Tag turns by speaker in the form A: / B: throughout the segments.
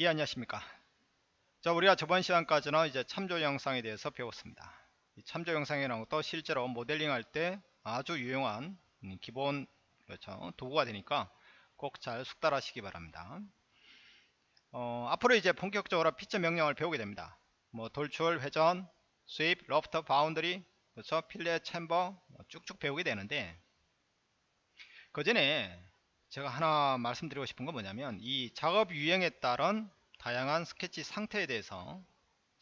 A: 예 안녕하십니까? 자 우리가 저번 시간까지는 이제 참조 형상에 대해서 배웠습니다. 이 참조 형상이라는 것도 실제로 모델링 할 때 아주 유용한 기본 그렇죠? 도구가 되니까 꼭 잘 숙달하시기 바랍니다. 어, 앞으로 이제 본격적으로 피처 명령을 배우게 됩니다. 뭐 돌출 회전 sweep loft boundary 그렇죠? fillet chamfer 뭐 쭉쭉 배우게 되는데 그 전에 제가 하나 말씀드리고 싶은 건 뭐냐면 이 작업 유형에 따른 다양한 스케치 상태에 대해서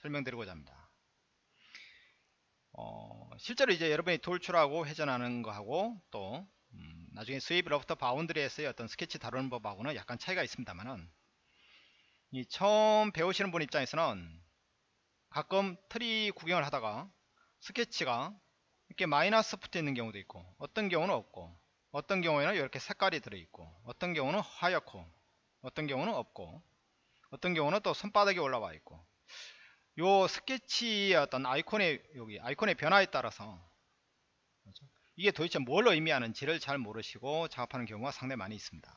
A: 설명드리고자 합니다. 어, 실제로 이제 여러분이 돌출하고 회전하는 거하고 또 음, 나중에 sweep loft boundary에서의 어떤 스케치 다루는 법하고는 약간 차이가 있습니다만은 이 처음 배우시는 분 입장에서는 가끔 트리 구경을 하다가 스케치가 이렇게 마이너스 붙어 있는 경우도 있고 어떤 경우는 없고 어떤 경우에는 이렇게 색깔이 들어있고 어떤 경우는 하얗고 어떤 경우는 없고 어떤 경우는 또 손바닥에 올라와 있고. 요 스케치의 어떤 아이콘의 여기 아이콘의 변화에 따라서 그렇죠? 이게 도대체 뭘 의미하는지를 잘 모르시고 작업하는 경우가 상당히 많이 있습니다.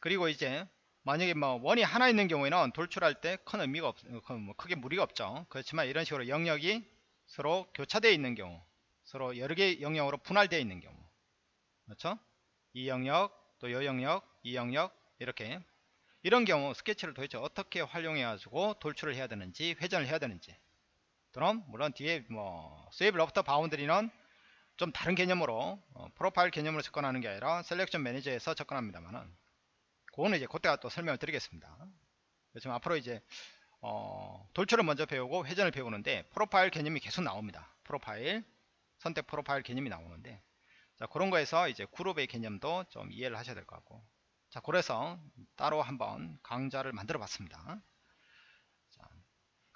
A: 그리고 이제 만약에 뭐 원이 하나 있는 경우에는 돌출할 때 큰 의미가 없, 뭐 크게 무리가 없죠. 그렇지만 이런 식으로 영역이 서로 교차되어 있는 경우 서로 여러 개의 영역으로 분할되어 있는 경우 그렇죠? 이 영역, 또이 영역, 이 영역 이렇게 이런 경우 스케치를 도대체 어떻게 활용해 가지고 돌출을 해야 되는지 회전을 해야 되는지 또는 물론 뒤에 뭐 sweep loft boundary는 좀 다른 개념으로 어, profile 개념으로 접근하는 게 아니라 selection manager에서 접근합니다만은 그거는 이제 그때가 또 설명을 드리겠습니다. 지금 앞으로 이제 어, 돌출을 먼저 배우고 회전을 배우는데 프로파일 개념이 계속 나옵니다. 프로파일 선택 프로파일 개념이 나오는데 자 그런 거에서 이제 그룹의 개념도 좀 이해를 하셔야 될 것 같고. 자 그래서 따로 한번 강좌를 만들어 봤습니다. 자,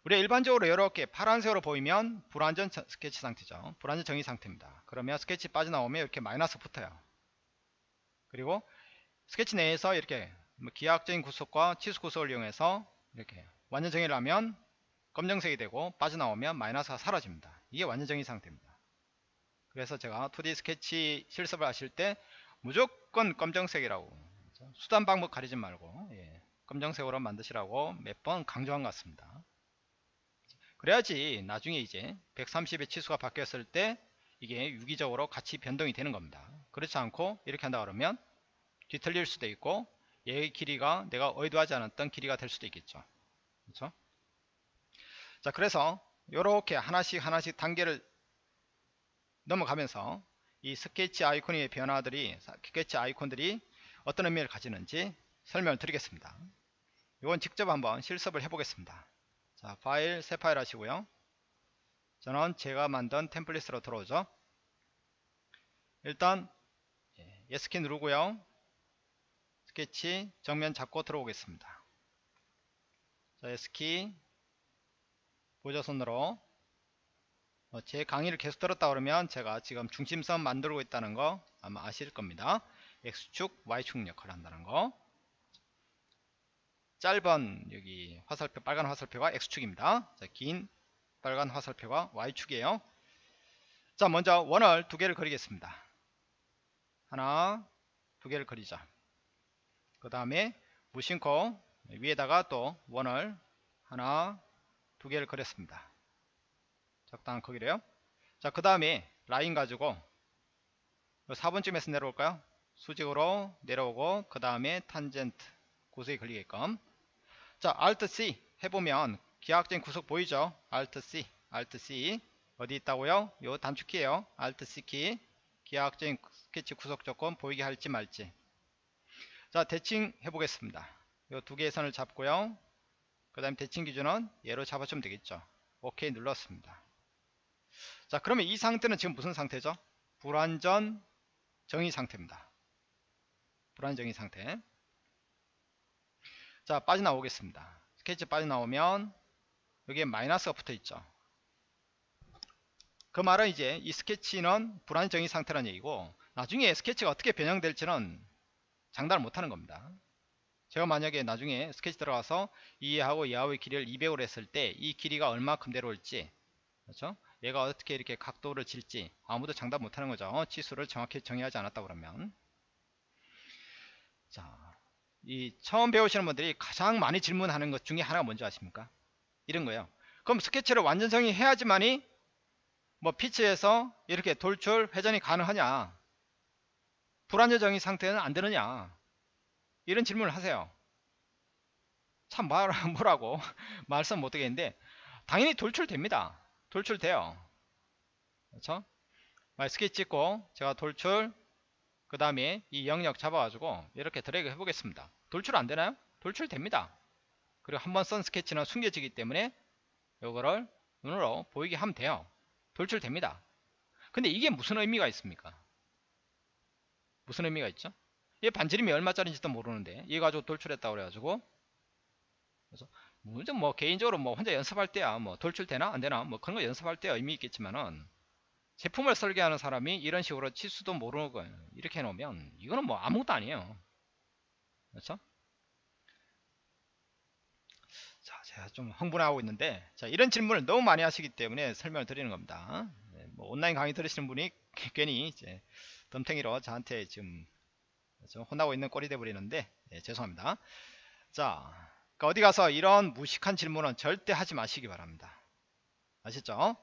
A: 우리가 일반적으로 이렇게 파란색으로 보이면 불완전 스케치 상태죠. 불완전 정의 상태입니다. 그러면 스케치 빠져나오면 이렇게 마이너스 붙어요. 그리고 스케치 내에서 이렇게 뭐 기하학적인 구속과 치수 구속을 이용해서 이렇게 완전 정의를 하면 검정색이 되고 빠져나오면 마이너스가 사라집니다. 이게 완전 정의 상태입니다 그래서 제가 2D 스케치 실습을 하실 때 무조건 검정색이라고. 수단 방법 가리지 말고 예, 검정색으로 만드시라고 몇 번 강조한 것 같습니다. 그래야지 나중에 이제 130의 치수가 바뀌었을 때 이게 유기적으로 같이 변동이 되는 겁니다. 그렇지 않고 이렇게 한다 그러면 뒤틀릴 수도 있고 얘의 길이가 내가 의도하지 않았던 길이가 될 수도 있겠죠. 그렇죠? 자 그래서 이렇게 하나씩 하나씩 단계를 넘어가면서 이 스케치 아이콘의 변화들이 스케치 아이콘들이 어떤 의미를 가지는지 설명을 드리겠습니다. 이건 직접 한번 실습을 해보겠습니다. 자 파일 새 파일 하시고요. 저는 제가 만든 템플릿으로 들어오죠. 일단 S키 누르고요. 스케치 정면 잡고 들어오겠습니다. 자 S키 보조선으로 어, 제 강의를 계속 들었다 그러면 제가 지금 중심선 만들고 있다는 거 아마 아실 겁니다. X축, Y축 역할을 한다는 거. 짧은 여기 화살표, 빨간 화살표가 X축입니다. 자, 긴 빨간 화살표가 Y축이에요. 자, 먼저 원을 두 개를 그리겠습니다. 하나, 두 개를 그리자. 그 다음에 무심코 위에다가 또 원을 하나, 두 개를 그렸습니다. 적당한 크기래요. 자 그 다음에 라인 가지고 4번쯤에서 내려올까요? 수직으로 내려오고 그 다음에 탄젠트 구석에 걸리게끔. 자 Alt C 해보면 기하학적인 구석 보이죠? Alt C Alt C. 어디 있다고요? 요 단축키에요. Alt C 키. 기하학적인 스케치 구석 조건 보이게 할지 말지. 자 대칭 해보겠습니다. 요 두 개의 선을 잡고요. 그 다음에 대칭 기준은 얘로 잡아주면 되겠죠? OK 눌렀습니다 자 그러면 이 상태는 지금 무슨 상태죠? 불완전 정의 상태입니다. 불완정의 상태. 자 빠져나오겠습니다. 스케치 빠져나오면 여기에 마이너스가 붙어 있죠. 그 말은 이제 이 스케치는 불완정의 상태라는 얘기고 나중에 스케치가 어떻게 변형될지는 장담을 못하는 겁니다. 제가 만약에 나중에 스케치 들어가서 이하고 이하의 길이를 200으로 했을 때 이 길이가 얼마큼 내려올지 그렇죠? 얘가 어떻게 이렇게 각도를 질지 아무도 장담 못하는 거죠 치수를 정확히 정의하지 않았다 그러면 자 이 처음 배우시는 분들이 가장 많이 질문하는 것 중에 하나가 뭔지 아십니까? 이런 거예요. 그럼 스케치를 완전 정의해야지만이 뭐 피치에서 이렇게 돌출 회전이 가능하냐? 정의 상태는 안 되느냐? 이런 질문을 하세요. 참 말, 뭐라고 말씀 못 하겠는데 당연히 돌출됩니다. 돌출돼요. 그렇죠? 스케치 찍고 제가 돌출 그 다음에 이 영역 잡아가지고 이렇게 드래그 해보겠습니다. 돌출 안되나요? 돌출 됩니다. 그리고 한번 쓴 스케치는 숨겨지기 때문에 이거를 눈으로 보이게 하면 돼요. 돌출 됩니다. 근데 이게 무슨 의미가 있습니까? 무슨 의미가 있죠? 이 반지름이 얼마짜리인지도 모르는데 이거 가지고 돌출했다고 그래가지고 그래서 물론 뭐 개인적으로 뭐 혼자 연습할 때야 뭐 돌출 되나 안 되나 뭐 그런 거 연습할 때야 의미 있겠지만은 제품을 설계하는 사람이 이런 식으로 치수도 모르는 거예요. 이렇게 해놓으면 이거는 뭐 아무것도 아니에요. 그렇죠? 자, 제가 좀 흥분하고 있는데 자 이런 질문을 너무 많이 하시기 때문에 설명을 드리는 겁니다. 네, 뭐 온라인 강의 들으시는 분이 괜히 이제 덤탱이로 저한테 지금 좀 혼나고 있는 꼴이 돼버리는데 네, 죄송합니다. 자 그러니까 어디 가서 이런 무식한 질문은 절대 하지 마시기 바랍니다. 아시죠?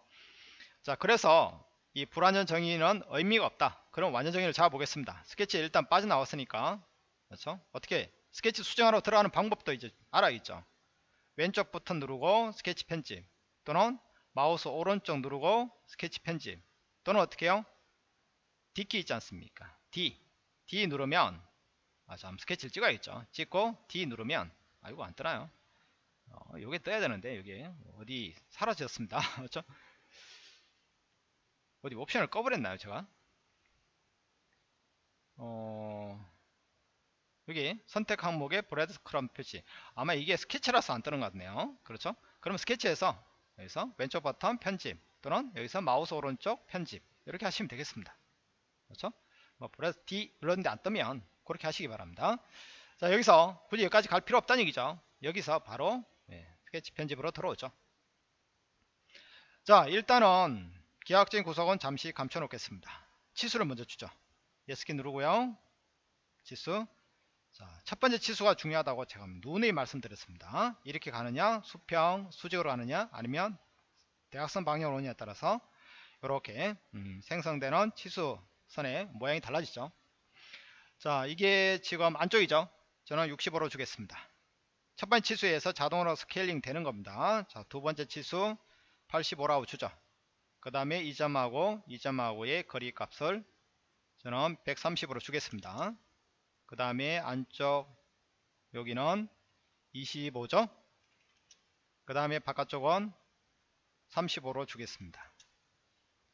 A: 자 그래서 이 불완전 정의는 의미가 없다. 그럼 완전 정의를 잡아보겠습니다. 스케치 일단 빠져나왔으니까 그렇죠? 어떻게 스케치 수정하러 들어가는 방법도 이제 알아있죠. 왼쪽 버튼 누르고 스케치 편집 또는 마우스 오른쪽 누르고 스케치 편집 또는 어떻게 해요? D키 있지 않습니까? D D 누르면 아, 참 스케치를 찍어야겠죠. 찍고 D 누르면 아 이거 안 뜨나요? 어, 요게 떠야 되는데 여기 어디 사라졌습니다. 그렇죠? 어디 옵션을 꺼버렸나요 제가? 어 여기 선택 항목에 breadcrumb 표시. 아마 이게 스케치라서 안 뜨는 것 같네요. 그렇죠? 그럼 스케치에서 여기서 왼쪽 버튼 편집 또는 여기서 마우스 오른쪽 편집 이렇게 하시면 되겠습니다. 그렇죠? 뭐 bread D 눌렀는데 안 뜨면 그렇게 하시기 바랍니다 자 여기서 굳이 여기까지 갈 필요 없다는 얘기죠. 여기서 바로 네, 스케치 편집으로 들어오죠. 자 일단은 기하학적인 구속은 잠시 감춰 놓겠습니다. 치수를 먼저 주죠. S키 누르고요. 치수. 자, 첫 번째 치수가 중요하다고 제가 누누이 말씀드렸습니다. 이렇게 가느냐 수평 수직으로 가느냐 아니면 대각선 방향으로 오느냐에 따라서 이렇게 음, 생성되는 치수선의 모양이 달라지죠. 자 이게 지금 안쪽이죠 저는 65로 주겠습니다 첫 번째 치수에서 자동으로 스케일링 되는 겁니다 자 두 번째 치수 85라고 주죠 그 다음에 2점하고 2점하고의 거리 값을 저는 130으로 주겠습니다. 그 다음에 안쪽 여기는 25죠. 그 다음에 바깥쪽은 35로 주겠습니다.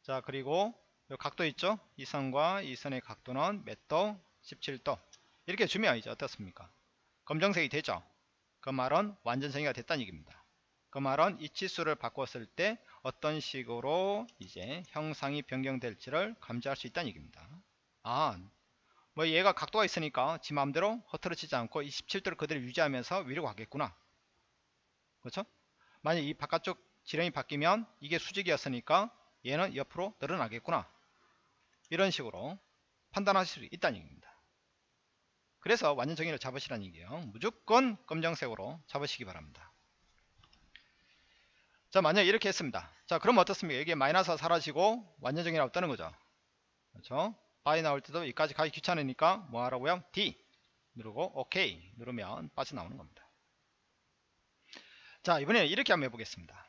A: 자 그리고 이 각도 있죠. 이 선과 이 선의 각도는 몇 도? 17도 이렇게 주면 이제 어떻습니까? 검정색이 되죠. 그 말은 완전 정의가 됐다는 얘기입니다. 그 말은 이 치수를 바꿨을 때 어떤 식으로 이제 형상이 변경될지를 감지할 수 있다는 얘기입니다. 아, 뭐 얘가 각도가 있으니까 지 마음대로 흐트러지지 않고 27도를 그대로 유지하면서 위로 가겠구나. 그렇죠? 만약 이 바깥쪽 지름이 바뀌면 이게 수직이었으니까 얘는 옆으로 늘어나겠구나. 이런 식으로 판단하실 수 있다는 얘기입니다. 그래서 완전 정의를 잡으시라는 얘기예요. 무조건 검정색으로 잡으시기 바랍니다. 자 만약 이렇게 했습니다. 자 그럼 어떻습니까? 여기에 마이너스가 사라지고 완전정이라고 뜨는 거죠. 그렇죠? 밖에 나올 때도 여기까지 가기 귀찮으니까 뭐 하라고요? D 누르고 OK 누르면 빠져나오는 겁니다. 자 이번에는 이렇게 한번 해보겠습니다.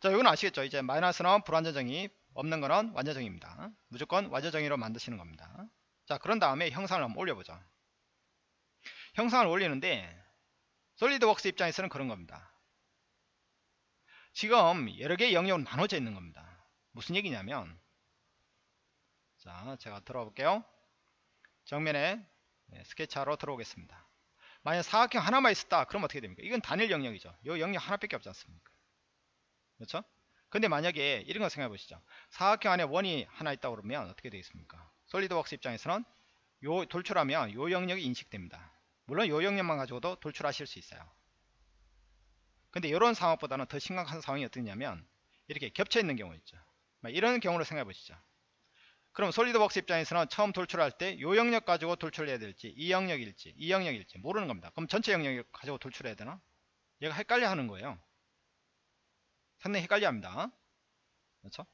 A: 자 이건 아시겠죠? 이제 마이너스는 불완전 정의 없는 거는 완전 정의입니다. 무조건 완전 정의로 만드시는 겁니다 자 그런 다음에 형상을 한번 올려보죠 형상을 올리는데 SolidWorks 입장에서는 그런 겁니다 지금 여러 개의 영역으로 나눠져 있는 겁니다. 무슨 얘기냐면 자 제가 들어가 볼게요. 정면에 네, 스케치하러 들어오겠습니다. 만약 사각형 하나만 있었다 그럼 어떻게 됩니까? 이건 단일 영역이죠. 이 영역 하나밖에 없지 않습니까? 그렇죠? 근데 만약에 이런 거 생각해 보시죠. 사각형 안에 원이 하나 있다 그러면 어떻게 되겠습니까? 솔리드웍스 입장에서는 요 돌출하면 요 영역이 인식됩니다. 물론 요 영역만 가지고도 돌출하실 수 있어요. 근데 이런 상황보다는 더 심각한 상황이 어떻냐면 이렇게 겹쳐 있는 경우 있죠 이런 경우를 생각해 보시죠 그럼 솔리드웍스 입장에서는 처음 돌출할 때 요 영역 가지고 돌출해야 될지 이 영역일지 이 영역일지 모르는 겁니다. 그럼 전체 영역을 가지고 돌출해야 되나? 얘가 헷갈려 하는 거예요. 상당히 헷갈려 합니다. 그렇죠?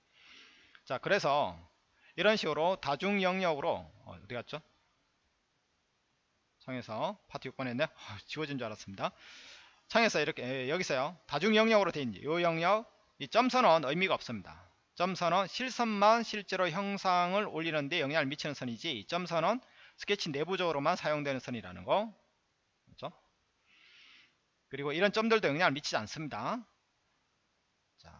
A: 자 그래서 이런 식으로 다중 영역으로 어, 어디 갔죠? 창에서 파트 6번 했네 아, 지워진 줄 알았습니다. 창에서 이렇게 에, 여기서요 다중 영역으로 되어 있는 이 영역 이 점선은 의미가 없습니다. 점선은 실선만 실제로 형상을 올리는데 영향을 미치는 선이지 점선은 스케치 내부적으로만 사용되는 선이라는 거 그렇죠? 그리고 이런 점들도 영향을 미치지 않습니다. 자,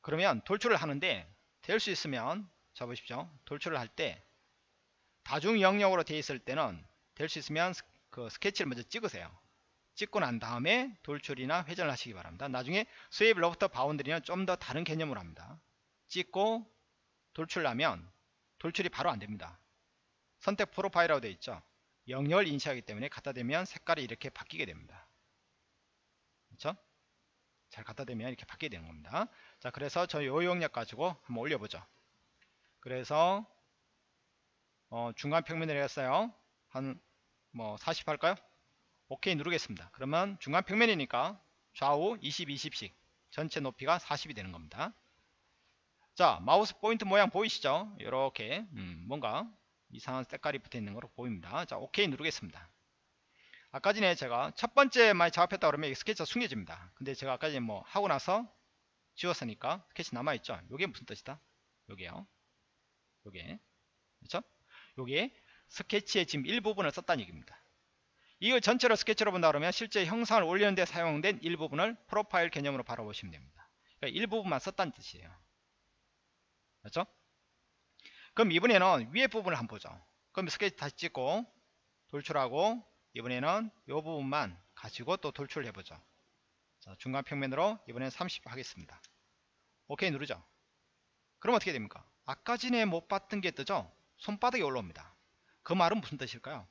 A: 그러면 돌출을 하는데 될 수 있으면 자 보십시오. 돌출을 할 때 다중 영역으로 되어 있을 때는 될 수 있으면 스- 그 스케치를 먼저 찍으세요. 찍고 난 다음에 돌출이나 회전을 하시기 바랍니다. 나중에 sweep loft boundary는 좀 더 다른 개념으로 합니다. 찍고 돌출하면 돌출이 바로 안됩니다. 선택 profile이라고 되어 있죠. 영역을 인식하기 때문에 갖다 대면 색깔이 이렇게 바뀌게 됩니다. 잘 갖다 대면 이렇게 바뀌게 되는 겁니다. 자 그래서 저요 영역 가지고 한번 올려보죠. 그래서 어, 중간 평면을 했어요. 한 뭐 40 할까요? 오케이 누르겠습니다. 그러면 중간 평면이니까 좌우 20, 20씩 전체 높이가 40이 되는 겁니다. 자 마우스 포인트 모양 보이시죠? 이렇게 음, 뭔가 이상한 색깔이 붙어 있는 거로 보입니다. 자 오케이 누르겠습니다. 아까 전에 제가 첫 번째 많이 작업했다 그러면 이 스케치가 숨겨집니다. 근데 제가 아까 전에 뭐 하고 나서 지웠으니까 스케치 남아있죠? 요게 무슨 뜻이다? 요게요. 요게 그렇죠? 요게 스케치의 지금 일부분을 썼다는 얘기입니다. 이거 전체로 스케치로 본다 그러면 실제 형상을 올리는 데 사용된 일부분을 프로파일 개념으로 바라보시면 됩니다. 그러니까 일부분만 썼다는 뜻이에요. 그렇죠? 그럼 이번에는 위에 부분을 한번 보죠. 그럼 스케치 다시 찍고 돌출하고 이번에는 이 부분만 가지고 또 돌출을 해보죠. 자, 중간 평면으로 이번엔 30 하겠습니다. 오케이 누르죠. 그럼 어떻게 됩니까? 아까 전에 못 봤던 게 뜨죠? 손바닥이 올라옵니다. 그 말은 무슨 뜻일까요?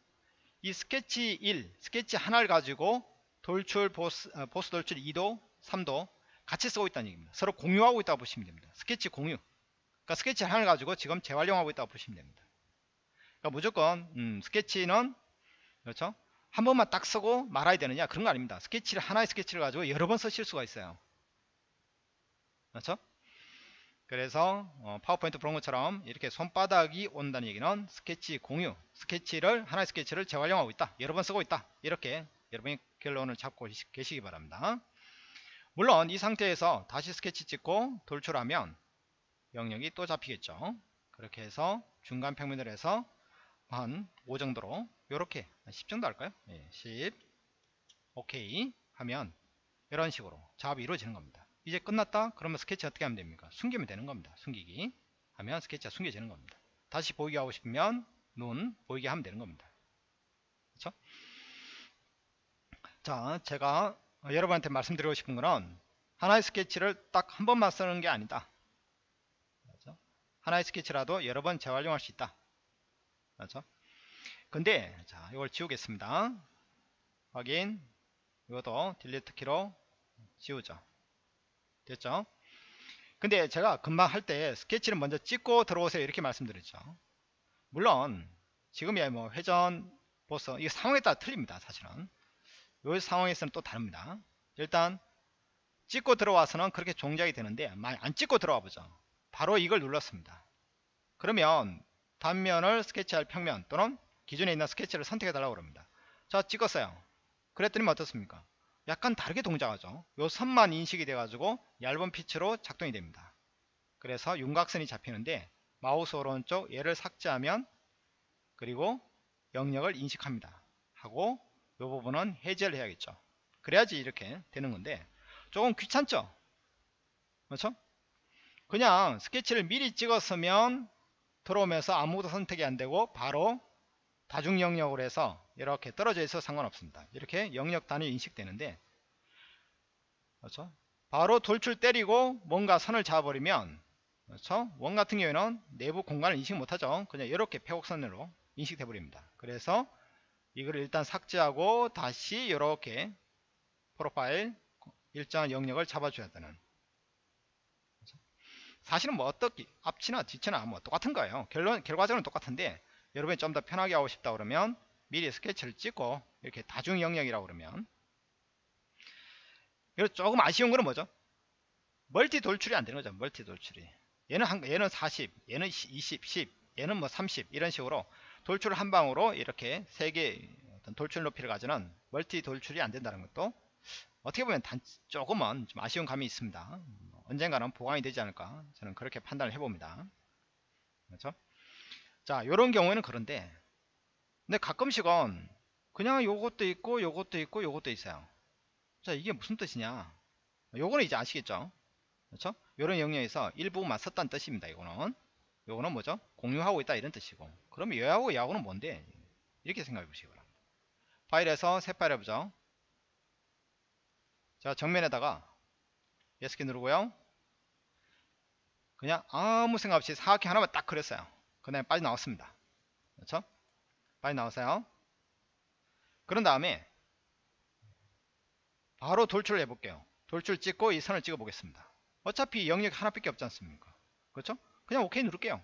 A: 이 스케치 1, 스케치 하나를 가지고 돌출, 보스, 어, 보스 돌출 2도, 3도 같이 쓰고 있다는 얘기입니다. 서로 공유하고 있다고 보시면 됩니다. 스케치 공유. 그러니까 스케치 하나를 가지고 지금 재활용하고 있다고 보시면 됩니다. 그러니까 무조건 음, 스케치는 그렇죠? 한 번만 딱 쓰고 말아야 되느냐 그런 거 아닙니다. 스케치를 하나의 스케치를 가지고 여러 번 쓰실 수가 있어요. 그렇죠? 그래서 어, 파워포인트 것처럼 이렇게 손바닥이 온다는 얘기는 스케치 공유, 스케치를 하나의 스케치를 재활용하고 있다. 여러 번 쓰고 있다. 이렇게 여러분이 결론을 잡고 계시기 바랍니다. 물론 이 상태에서 다시 스케치 찍고 돌출하면 영역이 또 잡히겠죠. 그렇게 해서 중간 평면을 해서 한 5 정도로 이렇게 10 정도 할까요? 예, 10 오케이 하면 이런 식으로 작업이 이루어지는 겁니다. 이제 끝났다? 그러면 스케치 어떻게 하면 됩니까? 숨기면 되는 겁니다. 숨기기 하면 스케치가 숨겨지는 겁니다. 다시 보이게 하고 싶으면 눈 보이게 하면 되는 겁니다. 그렇죠? 자, 제가 여러분한테 말씀드리고 싶은 거는 하나의 스케치를 딱 한 번만 쓰는 게 아니다. 그렇죠? 하나의 스케치라도 여러 번 재활용할 수 있다. 그렇죠? 근데 자, 이걸 지우겠습니다. 확인. 이것도 딜리트 키로 지우죠. 됐죠? 근데 제가 금방 할 때 스케치를 먼저 찍고 들어오세요 이렇게 말씀드렸죠. 물론 지금이야 뭐 회전 보스 이게 상황에 따라 틀립니다. 사실은 이 상황에서는 또 다릅니다. 일단 찍고 들어와서는 그렇게 종작이 되는데 많이 안 찍고 들어와 보죠. 바로 이걸 눌렀습니다. 그러면 단면을 스케치할 평면 또는 기존에 있는 스케치를 선택해 달라고 그럽니다. 자 찍었어요. 그랬더니 어떻습니까? 약간 다르게 동작하죠. 요 선만 인식이 돼 가지고 얇은 피치로 작동이 됩니다. 그래서 윤곽선이 잡히는데 마우스 오른쪽 얘를 삭제하면 그리고 영역을 인식합니다. 하고 이 부분은 해제를 해야겠죠. 그래야지 이렇게 되는 건데 조금 귀찮죠? 그렇죠? 그냥 스케치를 미리 찍었으면 들어오면서 아무것도 선택이 안 되고 바로 다중 영역으로 해서 이렇게 떨어져 있어 상관없습니다. 이렇게 영역 단위 인식되는데 그렇죠? 바로 돌출 때리고 뭔가 선을 잡아버리면 그렇죠? 원 같은 경우에는 내부 공간을 인식 못하죠. 그냥 이렇게 폐곡선으로 인식돼 버립니다. 그래서 이걸 일단 삭제하고 다시 이렇게 프로파일 일정한 영역을 잡아줘야 되는 사실은 뭐 어떻게 앞치나 뒤치나 뭐 똑같은 거예요. 결론 결과적으로는 똑같은데 여러분이 좀 더 편하게 하고 싶다 그러면 미리 스케치를 찍고 이렇게 다중 영역이라고 그러면 그리고 조금 아쉬운 거는 뭐죠? 멀티 돌출이 안 되는 거죠. 멀티 돌출이. 얘는 한, 얘는 40, 얘는 20, 10, 얘는 뭐 30 이런 식으로 돌출 한 방으로 이렇게 세 개 어떤 돌출 높이를 가지는 멀티 돌출이 안 된다는 것도 어떻게 보면 단 조금은 좀 아쉬운 감이 있습니다. 언젠가는 보강이 되지 않을까 저는 그렇게 판단을 해봅니다. 그렇죠? 자, 이런 경우에는 그런데 근데 가끔씩은 그냥 요것도 있고 요것도 있고 요것도 있어요. 자, 이게 무슨 뜻이냐? 요거는 이제 아시겠죠? 그렇죠? 요런 영역에서 일부만 썼다는 뜻입니다. 이거는 요거는 뭐죠? 공유하고 있다 이런 뜻이고 그럼 얘하고 얘하고는 뭔데? 이렇게 생각해 보시기 바랍니다. 파일에서 새 파일 해보죠. 자 정면에다가 예스키 누르고요. 그냥 아무 생각 없이 사각형 하나만 딱 그렸어요. 그 다음에 빠져나왔습니다. 그렇죠? 빠져나왔어요. 그런 다음에 바로 돌출을 해볼게요. 돌출 찍고 이 선을 찍어 보겠습니다. 어차피 영역 하나밖에 없지 않습니까? 그렇죠? 그냥 오케이 누를게요.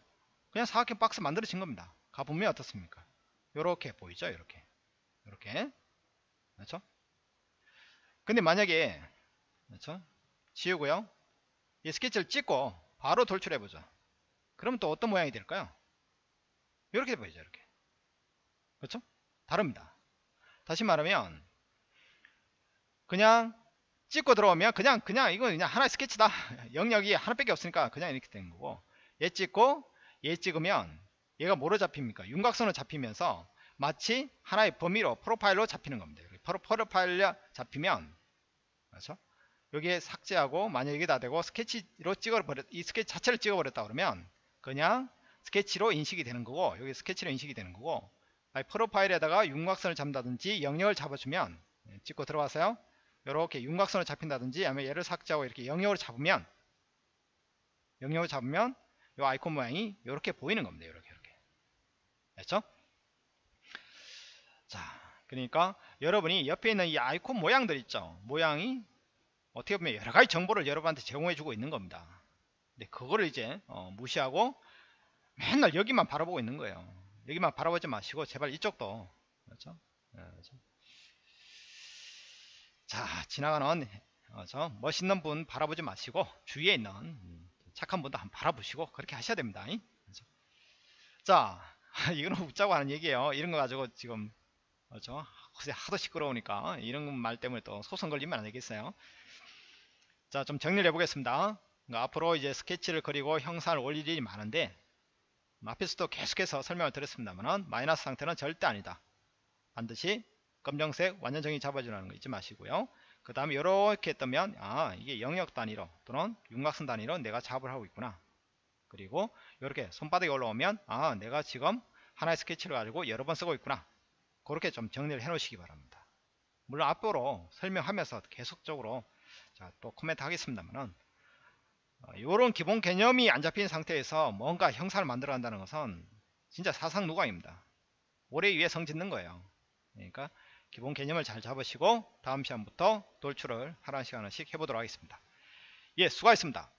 A: 그냥 사각형 박스 만들어진 겁니다. 가보면 어떻습니까? 요렇게 보이죠? 이렇게. 이렇게. 그렇죠? 근데 만약에 그렇죠? 지우고요. 이 스케치를 찍고 바로 돌출해 보죠. 그럼 또 어떤 모양이 될까요? 이렇게 보이죠. 이렇게. 그렇죠? 다릅니다. 다시 말하면 그냥 찍고 들어오면 그냥 그냥 이거 그냥 하나의 스케치다. 영역이 하나밖에 없으니까 그냥 이렇게 되는 거고 얘 찍고 얘 찍으면 얘가 뭐로 잡힙니까? 윤곽선으로 잡히면서 마치 하나의 범위로 프로파일로 잡히는 겁니다. 프로, 프로파일로 잡히면 그렇죠? 여기에 삭제하고 만약 이게 다 되고 스케치로 찍어버렸 이 스케치 자체를 찍어버렸다 그러면 그냥 스케치로 인식이 되는 거고 여기 스케치로 인식이 되는 거고 프로파일에다가 윤곽선을 잡는다든지 영역을 잡아주면 예, 찍고 들어가세요. 이렇게 윤곽선을 잡힌다든지 아니면 얘를 삭제하고 이렇게 영역을 잡으면 영역을 잡으면 이 아이콘 모양이 이렇게 보이는 겁니다. 이렇게 이렇게. 됐죠? 자, 그러니까 여러분이 옆에 있는 이 아이콘 모양들 있죠. 모양이 어떻게 보면 여러 가지 정보를 여러분한테 제공해 주고 있는 겁니다. 근데 그거를 이제 어, 무시하고 맨날 여기만 바라보고 있는 거예요. 여기만 바라보지 마시고 제발 이쪽도 그렇죠? 네, 그렇죠? 자 지나가는 어, 저 멋있는 분 바라보지 마시고 주위에 있는 착한 분도 한번 바라보시고 그렇게 하셔야 됩니다. 그렇죠? 자 이거는 웃자고 하는 얘기예요. 이런 거 가지고 지금 그렇죠? 하도 시끄러우니까 이런 말 때문에 또 소송 걸리면 안 되겠어요. 자, 좀 정리를 해보겠습니다. 그러니까 앞으로 이제 스케치를 그리고 형상을 올릴 일이 많은데 앞에서도 계속해서 설명을 드렸습니다만 마이너스 상태는 절대 아니다. 반드시 검정색 완전 정의 잡아주라는 거 잊지 마시고요. 그 다음에 이렇게 뜨면 아 이게 영역 단위로 또는 윤곽선 단위로 내가 작업을 하고 있구나. 그리고 이렇게 손바닥에 올라오면 아 내가 지금 하나의 스케치를 가지고 여러 번 쓰고 있구나. 그렇게 좀 정리를 해 놓으시기 바랍니다. 물론 앞으로 설명하면서 계속적으로 자, 또 코멘트 하겠습니다만은 이런 어, 기본 개념이 안 잡힌 상태에서 뭔가 형상을 만들어 간다는 것은 진짜 사상 누각입니다. 오래 위에 성 짓는 거예요. 그러니까 기본 개념을 잘 잡으시고 다음 시간부터 돌출을 하나씩 하나씩 해보도록 하겠습니다. 예, 수고하셨습니다.